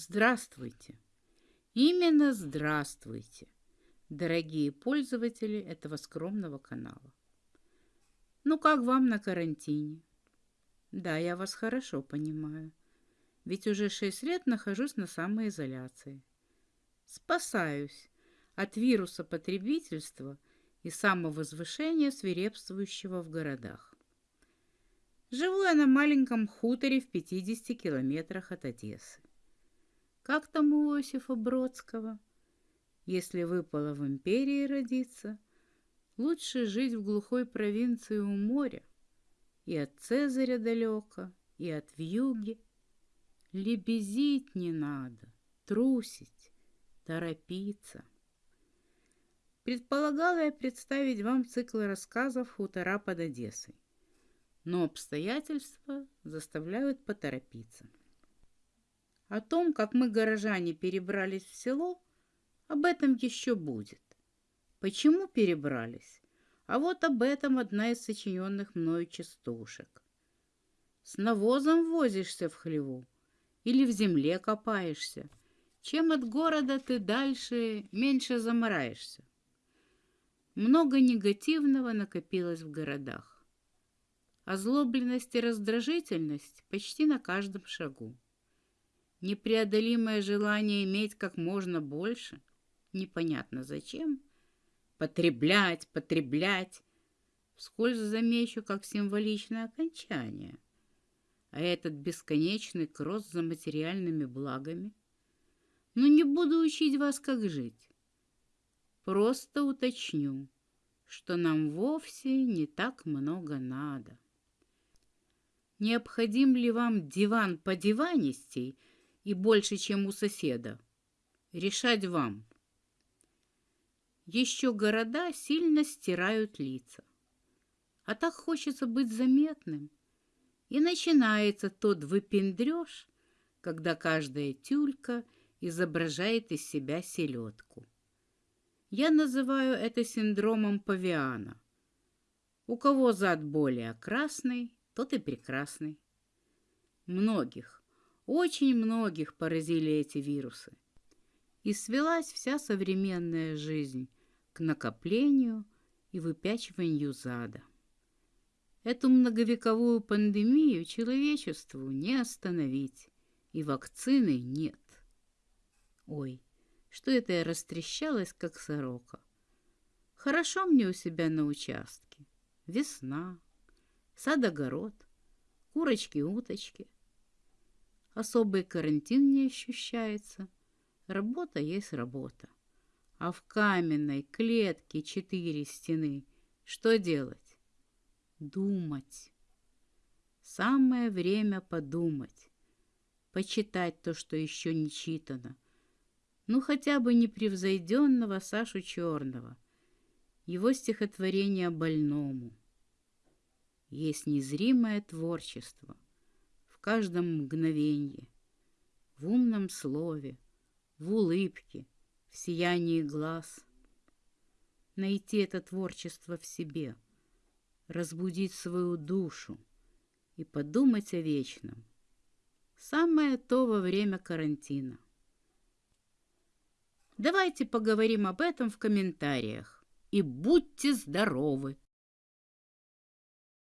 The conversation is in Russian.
Здравствуйте! Именно здравствуйте, дорогие пользователи этого скромного канала. Ну как вам на карантине? Да, я вас хорошо понимаю, ведь уже шесть лет нахожусь на самоизоляции. Спасаюсь от вируса потребительства и самовозвышения, свирепствующего в городах. Живу я на маленьком хуторе в 50 километрах от Одессы. Как там у Иосифа Бродского? Если выпало в империи родиться, лучше жить в глухой провинции у моря, и от Цезаря далеко, и от вьюги. Лебезить не надо, трусить, торопиться. Предполагала я представить вам цикл рассказов «Хутора под Одессой», но обстоятельства заставляют поторопиться. О том, как мы, горожане, перебрались в село, об этом еще будет. Почему перебрались? А вот об этом одна из сочиненных мною частушек. С навозом возишься в хлеву или в земле копаешься. Чем от города ты дальше, меньше замораешься. Много негативного накопилось в городах. Озлобленность и раздражительность почти на каждом шагу непреодолимое желание иметь как можно больше, непонятно зачем, потреблять, потреблять, вскользь замечу как символичное окончание. А этот бесконечный кросс за материальными благами. Но не буду учить вас, как жить. Просто уточню, что нам вовсе не так много надо. Необходим ли вам диван по диванистей – и больше, чем у соседа. Решать вам. Еще города сильно стирают лица. А так хочется быть заметным. И начинается тот выпендреж, когда каждая тюлька изображает из себя селедку. Я называю это синдромом павиана. У кого зад более красный, тот и прекрасный. Многих, очень многих поразили эти вирусы. И свелась вся современная жизнь к накоплению и выпячиванию зада. Эту многовековую пандемию человечеству не остановить, и вакцины нет. Ой, что это я растрещалась, как сорока. Хорошо мне у себя на участке. Весна, сад-огород, курочки-уточки — особый карантин не ощущается. Работа есть работа. А в каменной клетке четыре стены что делать? Думать. Самое время подумать. Почитать то, что еще не читано. Ну, хотя бы непревзойденного Сашу Черного. Его стихотворение больному. Есть незримое творчество — каждом мгновенье, в умном слове, в улыбке, в сиянии глаз. Найти это творчество в себе, разбудить свою душу и подумать о вечном. Самое то во время карантина. Давайте поговорим об этом в комментариях. И будьте здоровы!